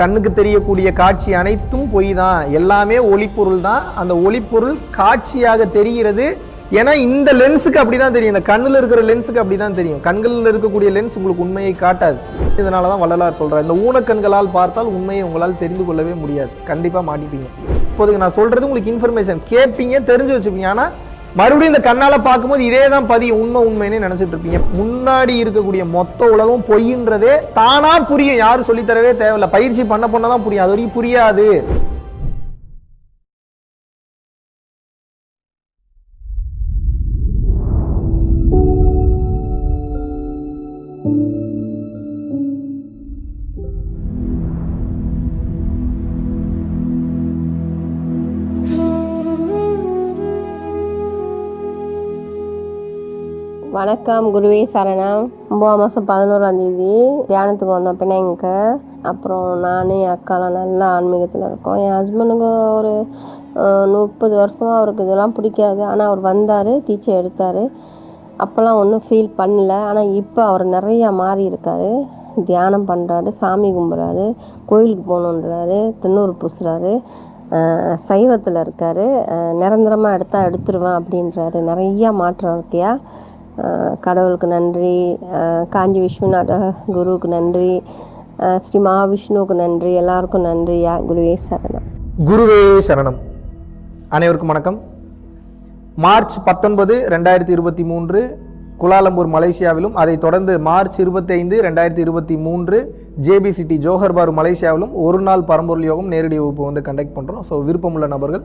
கண்ணுக்கு தெரியக்கூடிய காட்சி அனைத்தும் பொய் தான். எல்லாமே ஒளிப்பொருள் தான். அந்த ஒளிப்பொருள் காட்சியாக தெரிகிறது. ஏன்னா இந்த லென்ஸுக்கு அப்படி தான் தெரியும். இந்த கண்ணில் இருக்கிற லென்ஸுக்கு அப்படி தான் தெரியும். கண்களில் இருக்கக்கூடிய லென்ஸ் உங்களுக்கு உண்மையை காட்டாது. இதனால தான் வள்ளலார் சொல்கிறார் இந்த ஊனக்கண்களால் பார்த்தால் உண்மையை உங்களால் தெரிந்து கொள்ளவே முடியாது. கண்டிப்பாக மாட்டிப்பீங்க. இப்போதுக்கு நான் சொல்கிறது உங்களுக்கு இன்ஃபர்மேஷன் கேட்பீங்க தெரிஞ்சு வச்சுப்பீங்க. ஆனால் மறுபடியும் இந்த கண்ணால பார்க்கும்போது இதே தான் பதியும் உண்மை உண்மைன்னு நினைச்சிட்டு இருப்பீங்க. முன்னாடி இருக்கக்கூடிய மொத்த உலகம் பொய்ன்றதே தானா புரியும். யாரும் சொல்லித்தரவே தேவையில்லை தேவையில்ல. பயிற்சி பண்ண பண்ண தான் புரியும். அது வரைக்கும் புரியாது. வணக்கம் குருவே சரணம். ஒம்பதாம் மாதம் பதினோராம் தேதி தியானத்துக்கு வந்தோம் பிணைங்க அப்புறம் நான் என் அக்காலாம் நல்லா ஆன்மீகத்தில் இருக்கோம். என் ஹஸ்பண்டுக்கு ஒரு முப்பது வருஷமாக அவருக்கு இதெல்லாம் பிடிக்காது. ஆனால் அவர் வந்தார் டீச்சர் எடுத்தார். அப்போல்லாம் ஒன்றும் ஃபீல் பண்ணல. ஆனால் இப்போ அவர் நிறையா மாறி இருக்காரு. தியானம் பண்ணுறாரு சாமி கும்பிட்றாரு கோயிலுக்கு போகணுன்றாரு திண்ணூறு பூசுறாரு. சைவத்தில் இருக்கார். நிரந்தரமாக எடுத்தால் எடுத்துருவேன் அப்படின்றாரு. நிறையா மாற்றம் இருக்கியா? கடவுளுக்கு நன்றி காஞ்சி விஸ்வநாத குருவுக்கு நன்றி ஸ்ரீ மகாவிஷ்ணுவுக்கு நன்றி எல்லாருக்கும் நன்றி. குருவே சரணம். குருவே சரணம். அனைவருக்கும் வணக்கம். மார்ச் பத்தொன்பது ரெண்டாயிரத்தி இருபத்தி மூன்று குலாலம்பூர் மலேசியாவிலும் அதைத் தொடர்ந்து மார்ச் இருபத்தைந்து ரெண்டாயிரத்தி இருபத்தி மூன்று ஜேபி சிட்டி ஜோஹர்பார் மலேசியாவிலும் ஒரு நாள் பரம்பொருள் யோகம் நேரடி வகுப்பு வந்து கண்டக்ட் பண்ணுறோம் ஸோ விருப்பமுள்ள நபர்கள்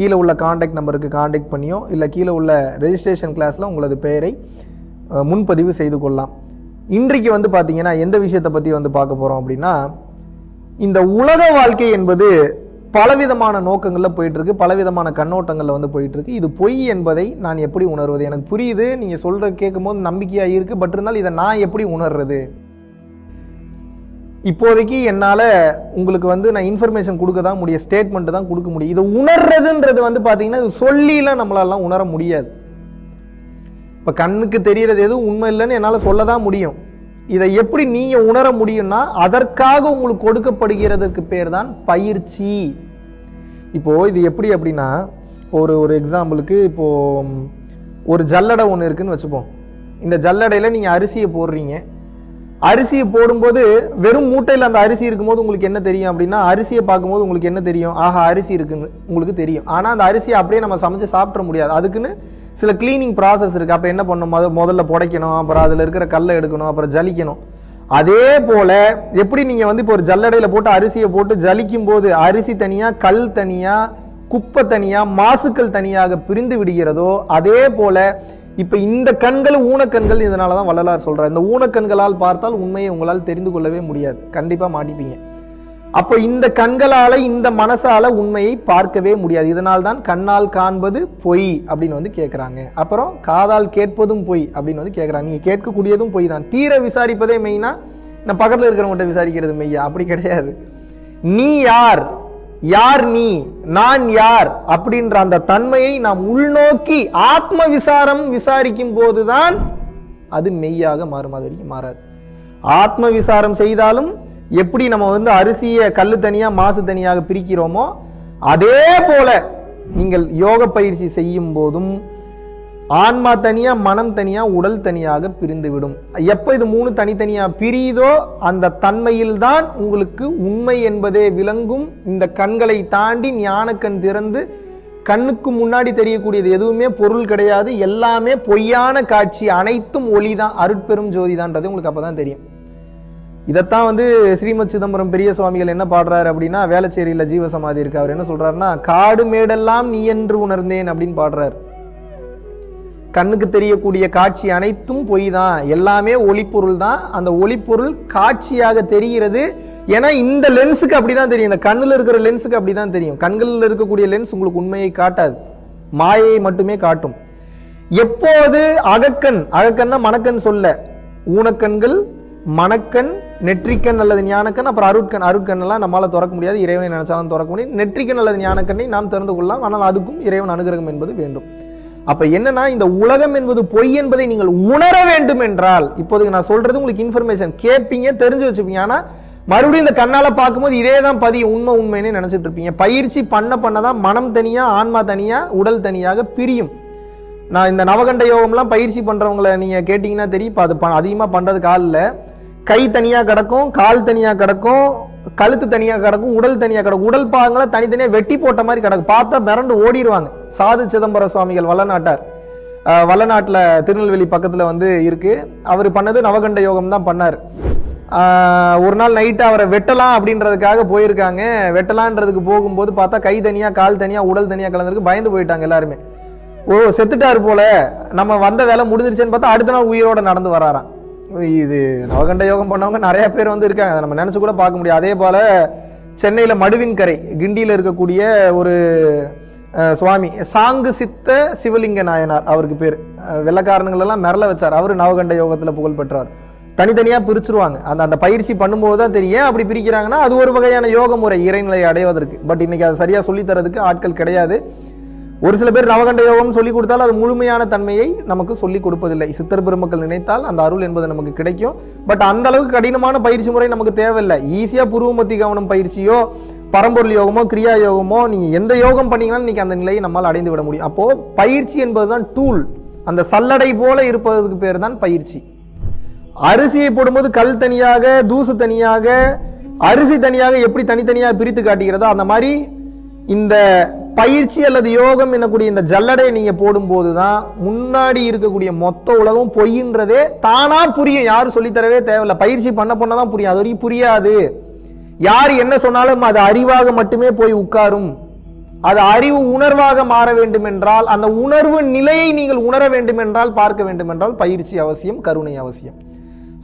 கீழே உள்ள காண்டாக்ட் நம்பருக்கு காண்டாக்ட் பண்ணியோ இல்லை கீழே உள்ள ரெஜிஸ்ட்ரேஷன் கிளாஸில் உங்களது பெயரை முன்பதிவு செய்து கொள்ளலாம். இன்றைக்கு வந்து பார்த்தீங்கன்னா எந்த விஷயத்தை பற்றி வந்து பார்க்க போகிறோம் அப்படின்னா இந்த உலக வாழ்க்கை என்பது பலவிதமான நோக்கங்களில் போயிட்டுருக்கு பலவிதமான கண்ணோட்டங்களில் வந்து போயிட்டுருக்கு. இது பொய் என்பதை நான் எப்படி உணர்வது? எனக்கு புரியுது நீங்கள் சொல்கிற கேட்கும்போது நம்பிக்கையாக இருக்குது பட் இருந்தாலும் இதை நான் எப்படி உணர்றது? இப்போதைக்கு என்னால் உங்களுக்கு வந்து நான் இன்ஃபர்மேஷன் கொடுக்க தான் முடியும் ஸ்டேட்மெண்ட் தான் கொடுக்க முடியும். இதை உணர்றதுன்றது வந்து பார்த்தீங்கன்னா இது சொல்லிலாம் நம்மளாலாம் உணர முடியாது. இப்போ கண்ணுக்கு தெரிகிறது எதுவும் உண்மை இல்லைன்னு என்னால் சொல்ல தான் முடியும். இதை எப்படி நீங்கள் உணர முடியும்னா அதற்காக உங்களுக்கு கொடுக்கப்படுகிறதுக்கு பேர் தான் பயிற்சி. இப்போது இது எப்படி அப்படின்னா ஒரு ஒரு எக்ஸாம்பிளுக்கு இப்போது ஒரு ஜல்லடை ஒன்று இருக்குன்னு வச்சுப்போம். இந்த ஜல்லடையில் நீங்கள் அரிசியை போடுறீங்க. அரிசியை போடும்போது வெறும் மூட்டையில் அந்த அரிசி இருக்கும்போது உங்களுக்கு என்ன தெரியும் அப்படின்னா அரிசியை பார்க்கும்போது உங்களுக்கு என்ன தெரியும்? ஆஹா அரிசி இருக்குன்னு உங்களுக்கு தெரியும். ஆனால் அந்த அரிசியை அப்படியே நம்ம சமைச்சு சாப்பிட முடியாது. அதுக்குன்னு சில க்ளீனிங் ப்ராசஸ் இருக்குது அப்போ என்ன பண்ணணும் முத முதல்ல புடைக்கணும் அப்புறம் அதில் இருக்கிற கல்லை எடுக்கணும் அப்புறம் ஜலிக்கணும். அதே போல எப்படி நீங்கள் வந்து இப்போ ஒரு ஜல்லடையில் போட்டு அரிசியை போட்டு ஜலிக்கும் போது அரிசி தனியாக கல் தனியாக குப்பை தனியாக மாசுக்கள் தனியாக பிரிந்து விடுகிறதோ அதே போல இப்போ இந்த கண்கள் ஊனக்கண்கள் இதனால தான் வள்ளலார் சொல்கிறார் இந்த ஊனக்கண்களால் பார்த்தால் உண்மையை உங்களால் தெரிந்து கொள்ளவே முடியாது. கண்டிப்பாக மாட்டிப்பீங்க. அப்போ இந்த கண்களால் இந்த மனசால் உண்மையை பார்க்கவே முடியாது. இதனால் தான் கண்ணால் காண்பது பொய் அப்படின்னு வந்து கேட்குறாங்க அப்புறம் காதால் கேட்பதும் பொய் அப்படின்னு வந்து கேட்குறாங்க நீங்கள் கேட்கக்கூடியதும் பொய் தான். தீர விசாரிப்பதே மெயினா நான் பக்கத்தில் இருக்கிறவங்கள்ட்ட விசாரிக்கிறது மெய்யா அப்படி கிடையாது. நீ யார்? யார் நீ? நான் யார்? அப்படின்ற அந்த தன்மையை நாம் உள்நோக்கி ஆத்ம விசாரம் விசாரிக்கும் போதுதான் அது மெய்யாக மாறும் அது வரைக்கும் மாறாது. ஆத்ம விசாரம் செய்தாலும் எப்படி நம்ம வந்து அரிசியை கல்லு தனியாக மாசு தனியாக பிரிக்கிறோமோ அதே போல நீங்கள் யோக பயிற்சி செய்யும் போதும் ஆன்மா தனியா மனம் தனியா உடல் தனியாக பிரிந்துவிடும். எப்போ இது மூணு தனித்தனியா பிரியுதோ அந்த தன்மையில்தான் உங்களுக்கு உண்மை என்பதே விளங்கும். இந்த கண்களை தாண்டி ஞானக்கண் திறந்து கண்ணுக்கு முன்னாடி தெரியக்கூடியது எதுவுமே பொருள் கிடையாது. எல்லாமே பொய்யான காட்சி அனைத்தும் ஒளி தான் அருட்பெரும் ஜோதிதான்றது உங்களுக்கு அப்பதான் தெரியும். இதைத்தான் வந்து ஸ்ரீமத் சிதம்பரம் பெரிய சுவாமிகள் என்ன பாடுறாரு அப்படின்னா வேளச்சேரியில ஜீவசமாதி இருக்கு. அவர் என்ன சொல்றாருன்னா காடு மேடெல்லாம் நீ என்று உணர்ந்தேன் அப்படின்னு பாடுறாரு. கண்ணுக்கு தெரியக்கூடிய காட்சி அனைத்தும் பொய் தான் எல்லாமே ஒளிப்பொருள் தான். அந்த ஒளிப்பொருள் காட்சியாக தெரிகிறது. ஏன்னா இந்த லென்ஸுக்கு அப்படிதான் தெரியும். இந்த கண்ணில் இருக்கிற லென்ஸுக்கு அப்படிதான் தெரியும். கண்களில் இருக்கக்கூடிய லென்ஸ் உங்களுக்கு உண்மையை காட்டாது. மாயையை மட்டுமே காட்டும். எப்போது அகக்கண் அகக்கண்ணா மணக்கண் சொல்ல. ஊனக்கண்கள் மணக்கண் நெற்றிக்கண் அல்லது ஞானக்கண் அப்புறம் அருட்கண் அருட்கண் எல்லாம் திறக்க முடியாது. இறைவனை நினைச்சாலும் திறக்க முடியும். நெற்றிக்கண் அல்லது ஞானக்கண்ணை நாம் திறந்து கொள்ளலாம். ஆனால் அதுக்கும் இறைவன் அனுகிரகம் என்பது வேண்டும். அப்ப என்னன்னா இந்த உலகம் என்பது பொய் என்பதை நீங்கள் உணர வேண்டும் என்றால் இப்போதைக்கு நான் சொல்றது உங்களுக்கு இன்ஃபர்மேஷன் கேட்பீங்க தெரிஞ்சு வச்சுப்பீங்க. ஆனா மறுபடியும் இந்த கண்ணால பார்க்கும்போது இதே தான் பதியும் உண்மை உண்மைன்னு நினைச்சிட்டு இருப்பீங்க. பயிற்சி பண்ண பண்ண தான் மனம் தனியா ஆன்மா தனியா உடல் தனியாக பிரியும். நான் இந்த நவகண்ட யோகம்லாம் பயிற்சி பண்றவங்களை நீங்க கேட்டீங்கன்னா தெரியும். இப்போ அது அதிகமா பண்றது காலில் கை தனியா கிடக்கும் கால் தனியா கிடக்கும் கழுத்து தனியா கிடக்கும் உடல் தனியா கிடக்கும். உடல் பாகங்களை தனித்தனியா வெட்டி போட்ட மாதிரி கிடக்கும். பார்த்தா மிரண்டு ஓடிடுவாங்க. சாது சிதம்பர சுவாமிகள் வல்லநாட்டார். வளநாட்டில் திருநெல்வேலி பக்கத்தில் வந்து இருக்கு. அவர் பண்ணது நவகண்ட யோகம் தான் பண்ணார். ஒரு நாள் நைட்டு அவரை வெட்டலாம் அப்படின்றதுக்காக போயிருக்காங்க. வெட்டலான்றதுக்கு போகும்போது பார்த்தா கை தனியாக கால் தனியாக உடல் தனியாக கலந்துருக்கு. பயந்து போயிட்டாங்க எல்லாருமே. ஓ செத்துட்டார் போல. நம்ம வந்த வேலை முடிஞ்சிருச்சுன்னு பார்த்தா அடுத்த நாள் உயிரோட நடந்து வராராம். இது நவகண்ட யோகம் பண்ணவங்க நிறைய பேர் வந்து இருக்காங்க. அதை நம்ம நினச்சி கூட பார்க்க முடியும் அதே போல் சென்னையில் மடுவின் கரை கிண்டியில் இருக்கக்கூடிய ஒரு சுவாமி சாங்கு சித்த சிவலிங்க நாயனார் அவருக்கு பேர். வெள்ளக்காரனுங்களெல்லாம் மிரள வச்சார். அவர் நவகண்ட யோகத்தில் புகழ் பெற்றார். தனித்தனியாக பிரிச்சிருவாங்க. அந்த அந்த பயிற்சி பண்ணும்போது தான் தெரியும். அப்படி பிரிக்கிறாங்கன்னா அது ஒரு வகையான யோக முறை இறைநிலையை அடைவதற்கு. பட் இன்னைக்கு அதை சரியாக சொல்லித்தரதுக்கு ஆட்கள் கிடையாது. ஒரு சில பேர் நவகண்ட யோகம்னு சொல்லி கொடுத்தாலும் அது முழுமையான தன்மையை நமக்கு சொல்லி கொடுப்பதில்லை. சித்தர் பெருமக்கள் நினைத்தால் அந்த அருள் என்பது நமக்கு கிடைக்கும். பட் அந்த அளவுக்கு கடினமான பயிற்சி முறை நமக்கு தேவையில்லை. ஈஸியாக புருவமத்தி கவனம் பயிற்சியோ பரம்பொருள் யோகமோ கிரியா யோகமோ நீங்கள் எந்த யோகம் பண்ணீங்கனாலும் இன்றைக்கி அந்த நிலையை நம்மால் அடைந்து விட முடியும். அப்போது பயிற்சி என்பது தான் டூல் அந்த சல்லடை போல இருப்பதற்கு பேர் தான் பயிற்சி. அரிசியை போடும்போது கல் தனியாக தூசு தனியாக அரிசி தனியாக எப்படி தனித்தனியாக பிரித்து காட்டுகிறதோ அந்த மாதிரி இந்த பயிற்சி அல்லது யோகம் என்னக்கூடிய இந்த ஜல்லடையை நீங்கள் போடும்போது தான் முன்னாடி இருக்கக்கூடிய மொத்த உலகம் பொய்ன்றதே தானாக புரியும். யாரும் சொல்லித்தரவே தேவையில்ல. பயிற்சி பண்ண பண்ண தான் புரியும். அது வரைக்கும் புரியாது. யார் என்ன சொன்னாலும் அது அறிவாக மட்டுமே போய் உட்காரும். அது அறிவு உணர்வாக மாற வேண்டும் என்றால் அந்த உணர்வு நிலையை நீங்கள் உணர வேண்டும் என்றால் பார்க்க வேண்டும் என்றால் பயிற்சி அவசியம் கருணை அவசியம்.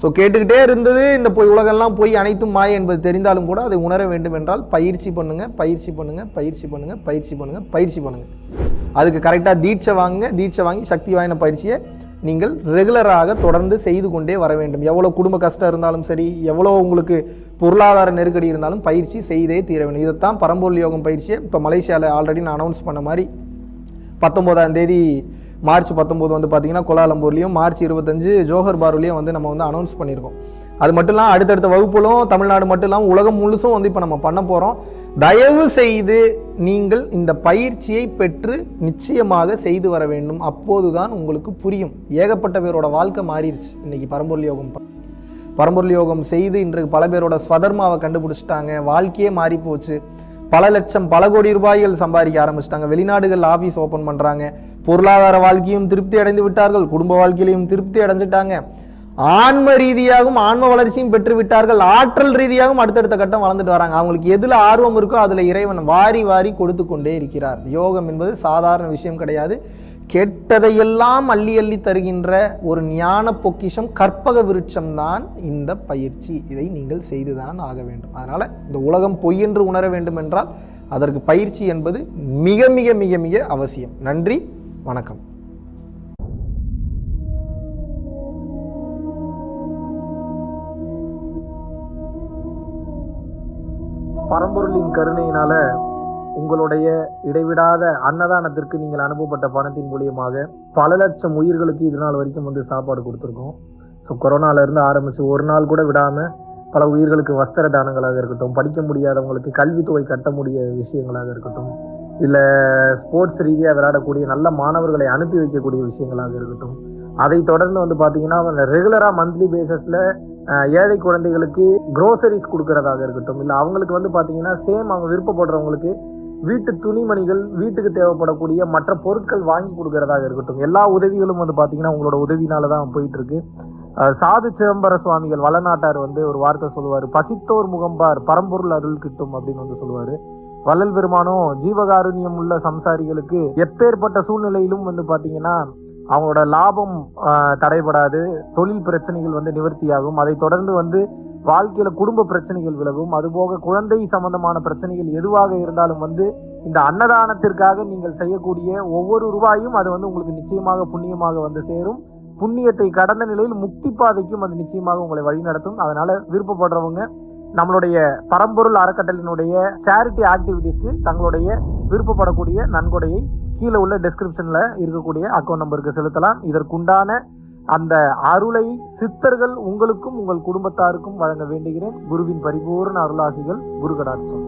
ஸோ கேட்டுக்கிட்டே இருந்தது இந்த போய் உலகெல்லாம் போய் அனைத்தும் மாய என்பது தெரிந்தாலும் கூட அதை உணர வேண்டும் என்றால் பயிற்சி பண்ணுங்க பயிற்சி பண்ணுங்க பயிற்சி பண்ணுங்க பயிற்சி பண்ணுங்க பயிற்சி பண்ணுங்க. அதுக்கு கரெக்டாக தீட்சை வாங்குங்க தீட்சை வாங்கி சக்தி வாய்ந்த பயிற்சியை நீங்கள் ரெகுலராக தொடர்ந்து செய்து கொண்டே வர வேண்டும். எவ்வளோ குடும்ப கஷ்டம் இருந்தாலும் சரி எவ்வளோ உங்களுக்கு பொருளாதார நெருக்கடி இருந்தாலும் பயிற்சி செய்தே தீர வேண்டும். இதைத்தான் பரம்பொருள் யோகம் பயிற்சியை இப்போ மலேசியாவில் ஆல்ரெடி நான் அனௌன்ஸ் பண்ண மாதிரி பத்தொம்போதாம் தேதி மார்ச் பத்தொம்போது வந்து பார்த்தீங்கன்னா கோலாலம்பூர்லேயும் மார்ச் இருபத்தஞ்சு ஜோஹர் பாருலையும் வந்து நம்ம வந்து அனௌன்ஸ் பண்ணியிருக்கோம். அது மட்டும் இல்லாமல் அடுத்தடுத்த வகுப்புகளும் தமிழ்நாடு மட்டும் இல்லாமல் உலகம் முழுசும் வந்து இப்போ நம்ம பண்ண போகிறோம் தயவு செய்து நீங்கள் இந்த பயிற்சியை பெற்று நிச்சயமாக செய்து வர வேண்டும். அப்போதுதான் உங்களுக்கு புரியும். ஏகப்பட்ட பேரோட வாழ்க்கை மாறிடுச்சு. இன்னைக்கு பரம்பொருள் யோகம் ப- பரம்பொருள் யோகம் செய்து இன்றைக்கு பல பேரோட ஸ்வதர்மாவை கண்டுபிடிச்சிட்டாங்க. வாழ்க்கையே மாறி போச்சு பல லட்சம் பல கோடி ரூபாய்கள் சம்பாதிக்க ஆரம்பிச்சிட்டாங்க. வெளிநாடுகள் ஆஃபீஸ் ஓப்பன் பண்ணுறாங்க பொருளாதார வாழ்க்கையும் திருப்தி அடைந்து விட்டார்கள். குடும்ப வாழ்க்கையிலையும் திருப்தி அடைஞ்சிட்டாங்க. ஆன்ம ரீதியாகவும் ஆன்ம வளர்ச்சியும் பெற்று விட்டார்கள். ஆற்றல் ரீதியாகவும் அடுத்தடுத்த கட்டம் வளர்ந்துட்டு வராங்க. அவங்களுக்கு எதில் ஆர்வம் இருக்கோ அதில் இறைவன் வாரி வாரி கொடுத்து கொண்டே இருக்கிறார். யோகம் என்பது சாதாரண விஷயம் கிடையாது. கெட்டதையெல்லாம் அள்ளி அள்ளி தருகின்ற ஒரு ஞான பொக்கிஷம் கற்பக விருட்சம் தான் இந்த பயிற்சி. இதை நீங்கள் செய்துதான் ஆக வேண்டும். அதனால் இந்த உலகம் பொய் என்று உணர வேண்டும் என்றால் அதற்கு பயிற்சி என்பது மிக மிக மிக மிக அவசியம். நன்றி வணக்கம். பரம்பொருளின் கருணையினால உங்களுடைய இடைவிடாத அன்னதானத்திற்கு நீங்கள் அனுப்பப்பட்ட பணத்தின் மூலியமாக பல லட்சம் உயிர்களுக்கு இது நாள் வரைக்கும் வந்து சாப்பாடு கொடுத்துருக்கோம். ஸோ கொரோனாலேருந்து ஆரம்பித்து ஒரு நாள் கூட விடாமல் பல உயிர்களுக்கு வஸ்திர தானங்களாக இருக்கட்டும் படிக்க முடியாதவங்களுக்கு கல்வித்தொகை கட்ட முடிய விஷயங்களாக இருக்கட்டும் இல்லை ஸ்போர்ட்ஸ் ரீதியாக விளையாடக்கூடிய நல்ல மாணவர்களை அனுப்பி வைக்கக்கூடிய விஷயங்களாக இருக்கட்டும் அதை தொடர்ந்து வந்து பார்த்தீங்கன்னா ரெகுலராக மந்த்லி பேசஸில் ஏழை குழந்தைகளுக்கு க்ரோசரிஸ் கொடுக்கறதாக இருக்கட்டும் இல்லை அவங்களுக்கு வந்து பார்த்தீங்கன்னா சேம் அவங்க விருப்பப்படுறவங்களுக்கு வீட்டு துணிமணிகள் வீட்டுக்கு தேவைப்படக்கூடிய மற்ற பொருட்கள் வாங்கி கொடுக்கறதாக இருக்கட்டும் எல்லா உதவிகளும் வந்து பார்த்தீங்கன்னா உங்களோட உதவினால தான் போயிட்டு இருக்கு சாது சிதம்பர சுவாமிகள் வளநாட்டார் வந்து ஒரு வார்த்தை சொல்லுவார் பசித்தோர் முகம்பார் பரம்பொருள் அருள் கிட்டும் அப்படின்னு வந்து சொல்லுவார். வள்ளல் பெருமானும் ஜீவகாருண்யம் உள்ள சம்சாரிகளுக்கு எப்பேற்பட்ட சூழ்நிலையிலும் வந்து பார்த்தீங்கன்னா அவங்களோட லாபம் தடைபடாது. தொழில் பிரச்சனைகள் வந்து நிவர்த்தியாகும். அதை தொடர்ந்து வந்து வாழ்க்கையில குடும்ப பிரச்சனைகள் விலகும். அதுபோக குழந்தை சம்பந்தமான பிரச்சனைகள் எதுவாக இருந்தாலும் வந்து இந்த அன்னதானத்திற்காக நீங்கள் செய்யக்கூடிய ஒவ்வொரு ரூபாயும் அது வந்து உங்களுக்கு நிச்சயமாக புண்ணியமாக வந்து சேரும். புண்ணியத்தை கடந்த நிலையில் முக்தி பாதைக்கும் அது நிச்சயமாக உங்களை வழிநடத்தும். அதனால விருப்பப்படுறவங்க நம்மளுடைய பரம்பொருள் அறக்கட்டளையினுடைய சேரிட்டி ஆக்டிவிட்டிஸ்க்கு தங்களுடைய விருப்பப்படக்கூடிய நன்கொடையை கீழே உள்ள டெஸ்கிரிப்ஷனில் இருக்கக்கூடிய அக்கௌண்ட் நம்பருக்கு செலுத்தலாம். இதற்குண்டான அந்த அருளை சித்தர்கள் உங்களுக்கும் உங்கள் குடும்பத்தாருக்கும் வழங்க வேண்டுகிறேன். குருவின் பரிபூர்ண அருளாசிகள் குரு கடாட்சம்